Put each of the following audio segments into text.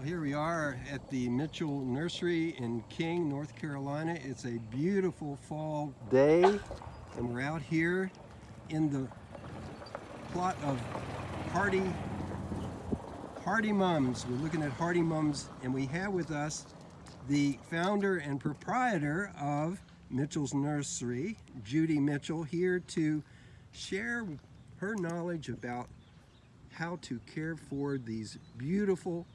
Well, here we are at the Mitchell Nursery in King, North Carolina. It's a beautiful fall day, and we're out here in the plot of Hardy Hardy Mums. We're looking at Hardy Mums, and we have with us the founder and proprietor of Mitchell's Nursery, Judy Mitchell, here to share her knowledge about how to care for these beautiful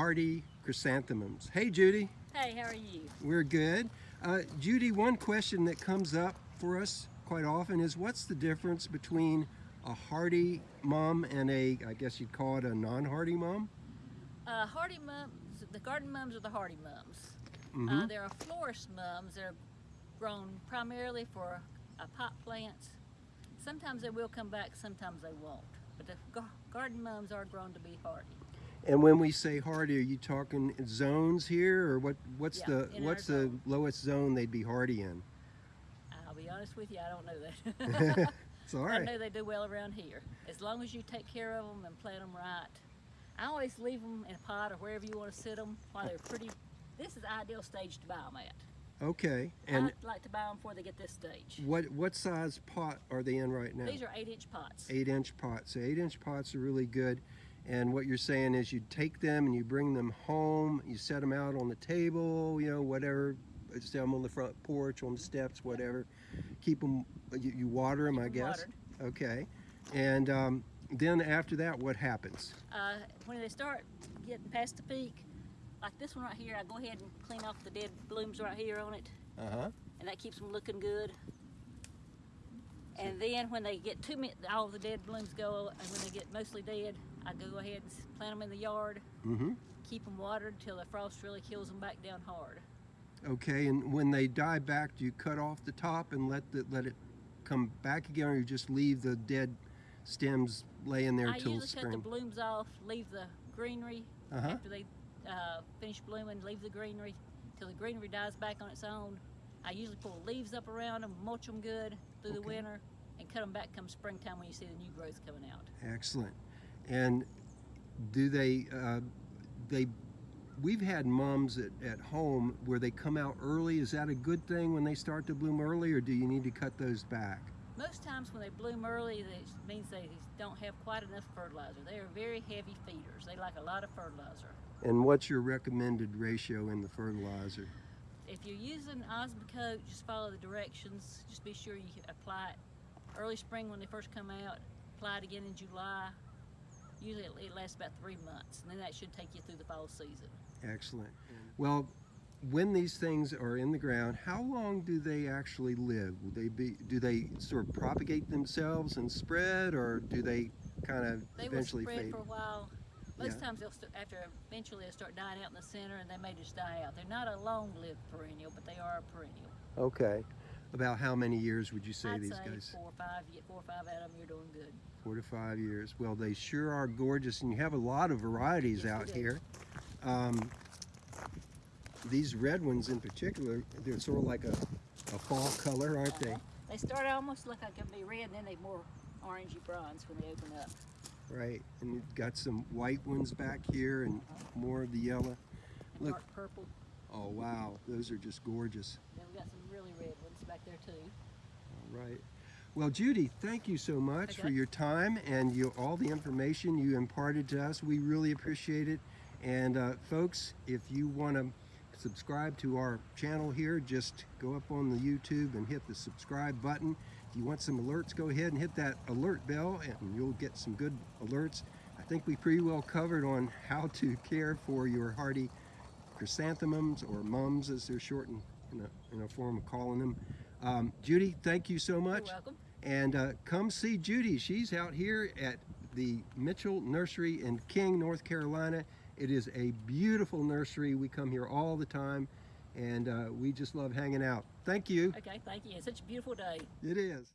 hardy chrysanthemums. Hey Judy. Hey, how are you? We're good. Uh, Judy, one question that comes up for us quite often is what's the difference between a hardy mum and a, I guess you'd call it a non-hardy mum? Uh, hardy mums, the garden mums are the hardy mums. Mm -hmm. uh, there are florist mums that are grown primarily for uh, pot plants. Sometimes they will come back, sometimes they won't. But the garden mums are grown to be hardy. And when we say hardy, are you talking zones here, or what? What's yeah, the what's the zone. lowest zone they'd be hardy in? I'll be honest with you, I don't know that. it's all right. I know they do well around here. As long as you take care of them and plant them right. I always leave them in a pot or wherever you want to sit them while they're pretty. This is the ideal stage to buy them at. Okay. And I'd like to buy them before they get this stage. What what size pot are they in right now? These are eight inch pots. Eight inch pots. So eight inch pots are really good. And what you're saying is you take them and you bring them home, you set them out on the table, you know, whatever, set them on the front porch, on the steps, whatever. Keep them, you, you water them, Keep I them guess. Watered. Okay. And um, then after that, what happens? Uh, when they start getting past the peak, like this one right here, I go ahead and clean off the dead blooms right here on it. Uh-huh. And that keeps them looking good. And then when they get too many, all the dead blooms go, and when they get mostly dead, I go ahead and plant them in the yard, mm -hmm. keep them watered till the frost really kills them back down hard. Okay, and when they die back, do you cut off the top and let the, let it come back again, or you just leave the dead stems laying there I till usually spring? cut the blooms off, leave the greenery uh -huh. after they uh, finish blooming, leave the greenery till the greenery dies back on its own. I usually pull leaves up around them, mulch them good through okay. the winter, and cut them back come springtime when you see the new growth coming out. Excellent. And do they, uh, they, we've had mums at, at home where they come out early. Is that a good thing when they start to bloom early or do you need to cut those back? Most times when they bloom early, it means they don't have quite enough fertilizer. They are very heavy feeders. They like a lot of fertilizer. And what's your recommended ratio in the fertilizer? If you're using Osmocote, just follow the directions. Just be sure you apply it early spring when they first come out, apply it again in July, usually it lasts about three months, and then that should take you through the fall season. Excellent. Well, when these things are in the ground, how long do they actually live? Will they be? Do they sort of propagate themselves and spread, or do they kind of they eventually will spread fade? for a while. Most yeah. times they'll after eventually they'll start dying out in the center, and they may just die out. They're not a long-lived perennial, but they are a perennial. Okay. About how many years would you say I'd these say guys? four or five. Four or five out of them, you're doing good. Four to five years. Well, they sure are gorgeous, and you have a lot of varieties yes, out here. Um, these red ones in particular, they're sort of like a, a fall color, aren't uh -huh. they? Uh-huh. They start almost look like they'll be red, and then they more orangey bronze when they open up. Right, and you've got some white ones back here, and uh -huh. more of the yellow. And look, dark purple. Oh wow, those are just gorgeous. Then we got some really red ones back there too. All right. Well, Judy, thank you so much okay. for your time and you, all the information you imparted to us. We really appreciate it. And uh, folks, if you want to subscribe to our channel here, just go up on the YouTube and hit the subscribe button. If you want some alerts, go ahead and hit that alert bell and you'll get some good alerts. I think we pretty well covered on how to care for your hardy chrysanthemums or mums as they're shortened in a, in a form of calling them. Um, Judy, thank you so much. You're welcome. And uh, come see Judy. She's out here at the Mitchell Nursery in King, North Carolina. It is a beautiful nursery. We come here all the time and uh, we just love hanging out. Thank you. Okay, thank you. It's such a beautiful day. It is.